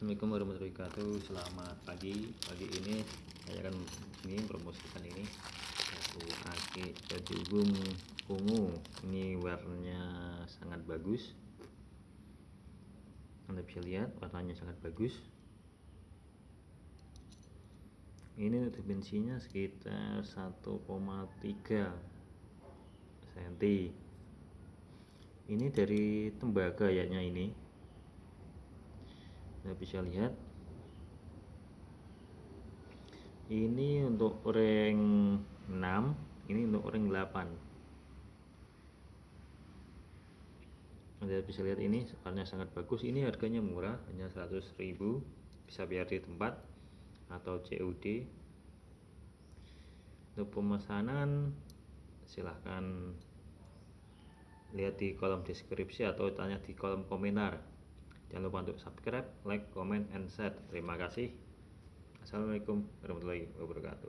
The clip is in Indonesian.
Assalamualaikum warahmatullahi wabarakatuh. Selamat pagi. Pagi ini saya akan ini promosikan ini. Yaitu aki jagung ungu. Ini warnanya sangat bagus. Anda bisa lihat warnanya sangat bagus. Ini dimensinya sekitar 1,3 cm Ini dari tembaga kayaknya ini Anda bisa lihat. Ini untuk ring 6 ini untuk ring 8 Anda bisa lihat ini warnanya sangat bagus. Ini harganya murah hanya 100.000 bisa biar di tempat atau COD untuk pemesanan silahkan lihat di kolom deskripsi atau tanya di kolom komentar Jangan lupa untuk subscribe, like, comment, and share. Terima kasih. Assalamualaikum warahmatullahi wabarakatuh.